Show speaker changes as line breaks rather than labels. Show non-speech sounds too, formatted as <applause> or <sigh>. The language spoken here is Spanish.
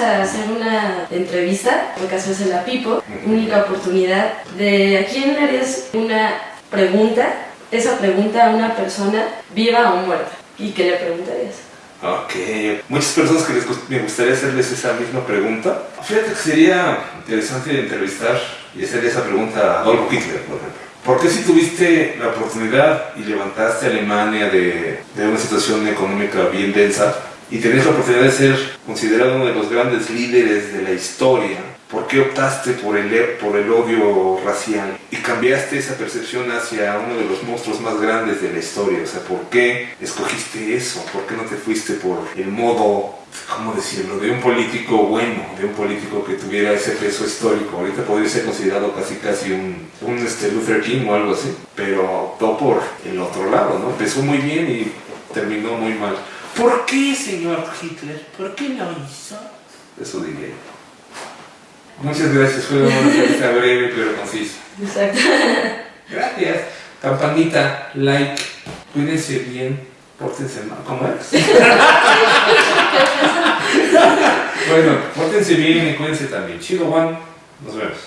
a hacer una entrevista, en caso es en la Pipo, única oportunidad de a quién le harías una pregunta, esa pregunta a una persona viva o muerta. ¿Y qué le preguntarías?
Ok, muchas personas que les gust- me gustaría hacerles esa misma pregunta. Fíjate que sería interesante entrevistar y hacerle esa pregunta a Adolfo Hitler, por ejemplo. ¿Por qué si tuviste la oportunidad y levantaste a Alemania de, de una situación económica bien densa y tenés la oportunidad de ser considerado uno de los grandes líderes de la historia, ¿por qué optaste por el, por el odio racial y cambiaste esa percepción hacia uno de los monstruos más grandes de la historia? O sea, ¿por qué escogiste eso? ¿Por qué no te fuiste por el modo, cómo decirlo, de un político bueno, de un político que tuviera ese peso histórico? Ahorita podría ser considerado casi casi un, un este, Luther King o algo así, pero optó por el otro lado, ¿no? Empezó muy bien y terminó muy mal. ¿Por qué, señor Hitler? ¿Por qué lo hizo? Eso diría yo. Muchas gracias, fue una entrevista breve pero concisa.
Exacto.
Gracias. Campanita, like, cuídense bien, pórtense mal. ¿Cómo es? <laughs> bueno, pórtense bien y cuídense también. Chido Juan, nos vemos.